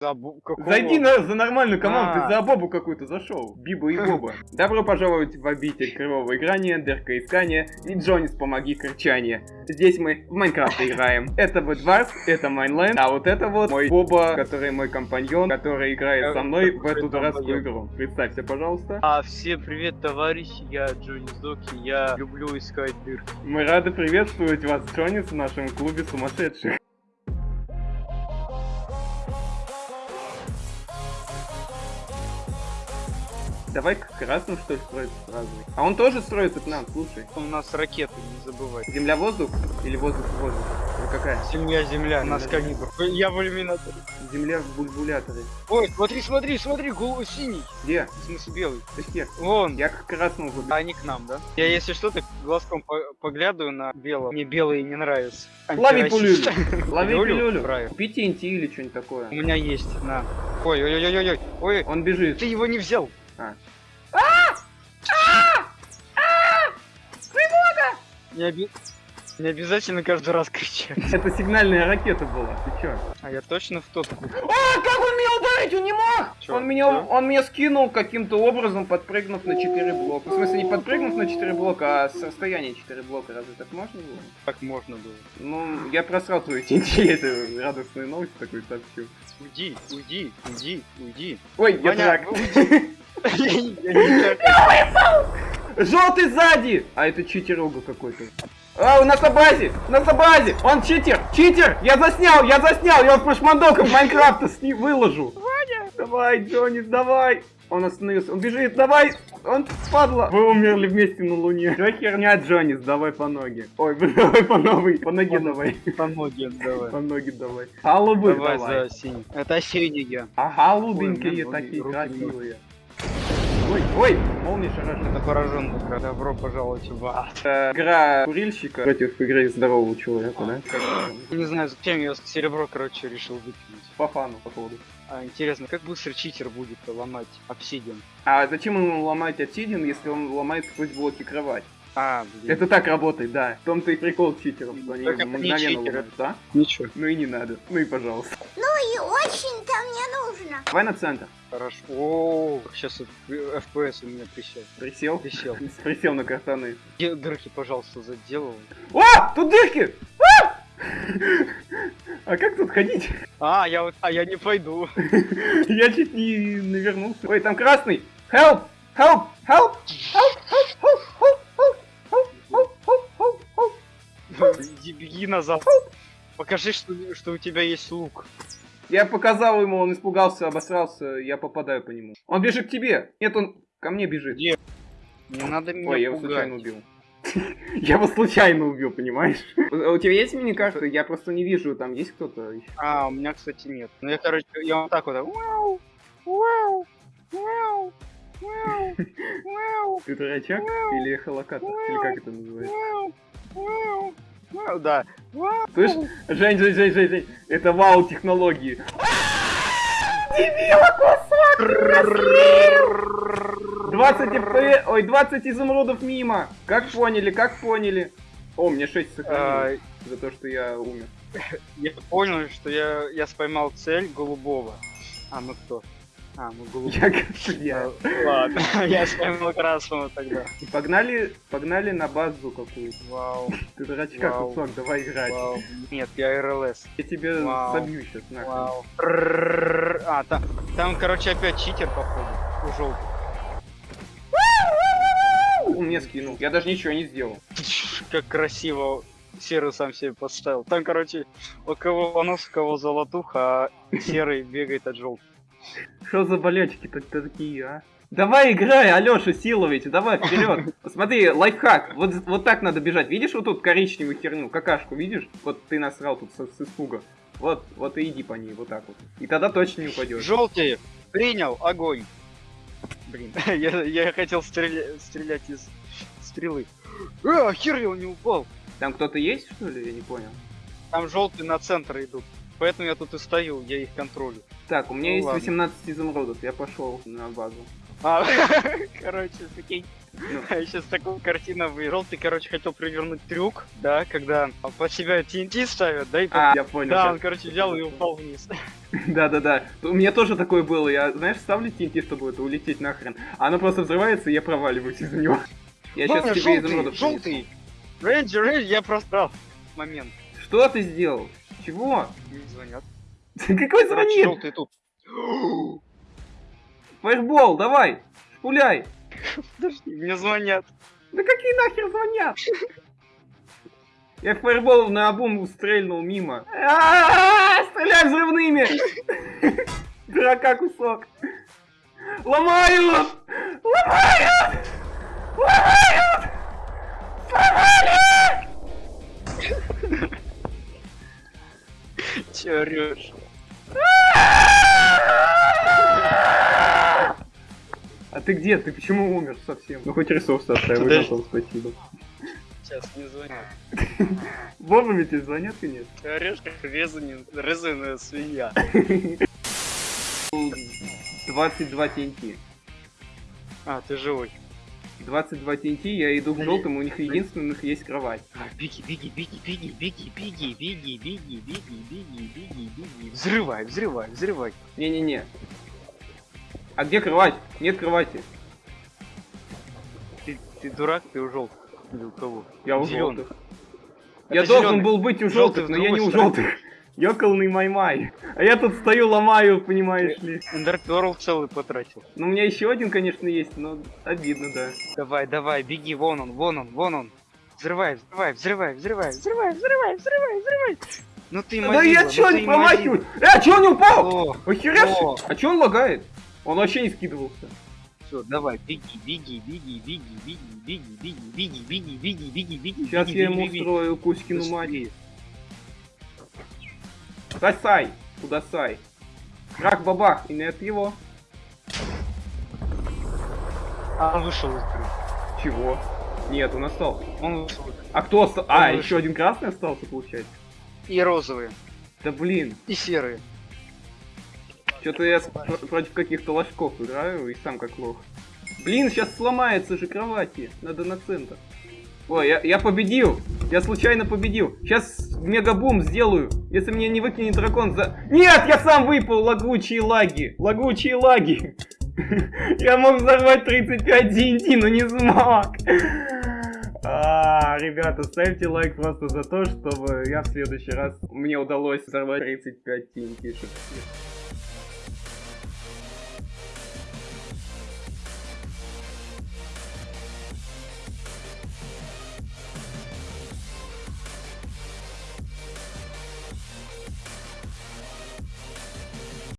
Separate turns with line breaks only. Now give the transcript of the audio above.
За бу- какого?
Зайди на, за нормальную команду,
А.
ты за Бобу какую-то зашел. Биба и Боба. Добро пожаловать в обитель кривого играния, дырка искания и Джонис помоги кричание. Здесь мы в Майнкрафт играем. Это Бэдварс, это Майнленд, а вот это вот мой Боба, который мой компаньон, который играет со мной в эту дурацкую игру. Представься, пожалуйста.
А, всем привет, товарищи, я Джонни Сдоки, я люблю искать дырки.
Мы рады приветствовать вас, Джонис, в нашем клубе сумасшедших. Давай к красному, что ли, строиться сразу. А он тоже строится к нам, слушай.
У нас ракеты, не забывай.
Земля-воздух или воздух-воздух? Или какая?
Земля, земля, у нас калибр. Я в иллюминаторе.
Земля в бульбуляторе.
Ой, смотри, смотри, смотри, голый синий.
Где?
В смысле белый.
Ты где?
Вон.
Я к красному буду.
А они к нам, да? Я, если что, так глазком по- поглядываю на белого. Мне белые не нравятся.
Лови пулюлю. Лови
Пилюлю?
пилюлю.
Правильно.
Купи TNT или что-нибудь такое.
У меня есть, на. Ой, ой, ой, ой, ой, ой,
Он бежит.
ты его не взял.
А.
Не, оби- не обязательно каждый раз кричать.
Это сигнальная ракета была. Ты чё?
А я точно в тот.
А, как он меня ударить? Он не мог!
Чё,
он, меня,
да?
он меня скинул каким-то образом, подпрыгнув на 4 блока. В смысле, не подпрыгнув на 4 блока, а с расстояния 4 блока. Разве так можно было?
Так можно было.
Ну, я просрал твою TNT, это радостная новость такой сообщу.
Уйди, уйди, уйди, уйди.
Ой, я
Ваня,
так.
уйди.
Желтый сзади! А это читер Ого какой-то. А, у нас на базе! У нас на базе! Он читер! Читер! Я заснял! Я заснял! Я вот прошмандоком Майнкрафта с ним выложу! Ваня! Давай, Джонни, давай! Он остановился. Он бежит, давай! Он падла! Вы умерли вместе на луне. Что херня, Джонис? Давай по ноге. Ой, давай по новой. По ноге давай.
По ноге давай.
По ноге давай. Голубых
Давай
давай.
за синий. Это синие.
А голубенькие такие красивые. Ой, ой, молния шарашит.
Это пораженный. Добро пожаловать в ад.
Это игра курильщика против игры здорового человека, да?
Не знаю, зачем я серебро, короче, решил выкинуть.
По фану, походу.
А, интересно, как быстро читер будет ломать обсидиан?
А зачем ему ломать обсидиан, если он ломает сквозь блоки кровать?
А, блин.
Это так работает, да. В том-то и прикол читеров, что они мгновенно ломают, да?
Ничего.
Ну и не надо. Ну и пожалуйста.
И очень-то нужно.
Давай на центр.
Хорошо. О, сейчас FPS у меня присел.
Присел.
Присел.
Присел на картаны.
Дырки, пожалуйста, заделал.
О! Тут дырки! А! А как тут ходить?
А, я вот, а я не пойду.
Я чуть не навернулся. Ой, там красный! Help! Help! Help! Help! Help! Help! Help! Help! Help! Help! Help!
Иди, беги назад. Покажи, что, что у тебя есть лук.
Я показал ему, он испугался, обосрался, я попадаю по нему. Он бежит к тебе. Нет, он ко мне бежит.
Где? Не надо меня
Ой, я его случайно убил. Я его случайно убил, понимаешь? У тебя есть мини-карта? Я просто не вижу, там есть кто-то.
А, у меня, кстати, нет. Ну, я, короче, я вот так вот. Вау, вау, вау, вау, вау,
Ты дурачок или эхолокатор? Или как это называется?
Вау, вау, да. Вау.
Слышь, Жень, Жень, Жень, Жень, Жень, это вау технологии. Дебила, кусок! 20 фп, ой, 20 изумрудов мимо. Как поняли, как поняли? О, мне 6 сохранилось
А,
за то, что я умер.
я понял, что я, я споймал цель голубого. А, ну кто? А, ну голубой.
Я
Ладно, я споймал красного тогда.
Погнали, погнали на базу какую-то.
Вау,
Ты дурачка,
Вау.
кусок, давай играть.
вау. Нет, я РЛС.
Я тебя
Вау.
собью сейчас нахуй.
Вау. А, там, там, короче, опять читер, походу. У желтых.
Он мне скинул. Я даже ничего не сделал.
Как красиво серый сам себе поставил. Там, короче, у кого понос, у кого золотуха, а серый бегает от желтых.
Что за болячки-то такие, а? Давай играй, Алёша Силович, давай вперед. Посмотри, лайфхак. Вот, вот так надо бежать. Видишь вот тут коричневую херню, какашку, видишь? Вот ты насрал тут с, с испуга. Вот, вот и иди по ней, вот так вот. И тогда точно не упадешь.
Желтые! Принял! Огонь! Блин, я, я хотел стреля- стрелять из стрелы. А, хер я не упал!
Там кто-то есть, что ли? Я не понял.
Там желтые на центр идут. Поэтому я тут и стою, я их контролю.
Так, у меня
Ну
есть
ладно.
18 изумрудов, я пошел на базу.
А, короче, прикинь. А сейчас такая картина выиграл. Ты, короче, хотел провернуть трюк, да, когда под себя TNT ставят, да, и
А, я понял.
Да, он, короче, взял и упал вниз.
Да-да-да. У меня тоже такое было. Я, знаешь, ставлю TNT, чтобы это улететь нахрен. А оно просто взрывается, и я проваливаюсь из-за него. Я сейчас тебе изумрудов
желтый. Рейнджер, рейнджер, я просрал момент.
Что ты сделал? Чего?
Не звонят.
Какой звонит?
желтый тут.
Фаербол, давай! Шпуляй!
Подожди, мне звонят.
Да какие нахер звонят? Я фаербол на обум стрельнул мимо. А-а-а, Стреляй взрывными! Дурака кусок. Ломают! Ломают! Ломают! Сломали!
Че орешь?
Ты где? Ты почему умер совсем? Ну хоть ресурсы оставил, готов, спасибо.
Сейчас не звонят.
Вовремя тебе звонят, конечно.
Ты орешь, как резаная свинья.
22 TNT.
А, ты живой.
22 TNT, я иду к желтым, у них единственных есть кровать.
А, Беги, беги, беги, беги, беги, беги, беги, беги, беги, беги, беги, беги. Взрывай, взрывай, взрывай.
Не-не-не. А где кровать? Нет кровати.
Ты, ты дурак, ты у желтых. Или у кого?
Я у
Зелёных.
желтых. Я
Это
должен
зелёный.
был быть у желтых,
в
но я не у желтых. Ёкалный май-май. А я тут стою, ломаю, понимаешь ли.
Эндерперл целый потратил.
Ну, у меня еще один, конечно, есть, но обидно, да.
Давай, давай, беги, вон он, вон он, вон он. Взрывай, взрывай, взрывай, взрывай, взрывай, взрывай, взрывай, взрывай. Ну ты
Да
мазила,
я
ну
чё не промахиваюсь? Э, а чё он не упал? Охеревший? А чё он лагает? Он вообще не скидывался.
все, давай, беги, беги, беги, беги, беги, беги, беги, беги, беги, беги, беги, беги.
Сейчас я ему устрою Кузькину мать. Сосай, куда сай. Крак бабах, и нет его.
А он вышел из игры.
Чего? Нет, он остался.
Он вышел.
А кто остался? А,
Он
еще один красный остался, получается.
И розовые,
Да блин,
и серые.
Что-то я против каких-то ложков играю и сам как лох. Блин, сейчас сломается же кровати. Надо на центр. Ой, я, я победил! Я случайно победил. Сейчас мегабум сделаю. Если меня не выкинет дракон за... Нет, я сам выпал! Лагучие лаги! Лагучие лаги! Я мог взорвать 35 TNT, но не смог. А, ребята, ставьте лайк просто за то, чтобы я в следующий раз мне удалось взорвать 35 TNT. -шек.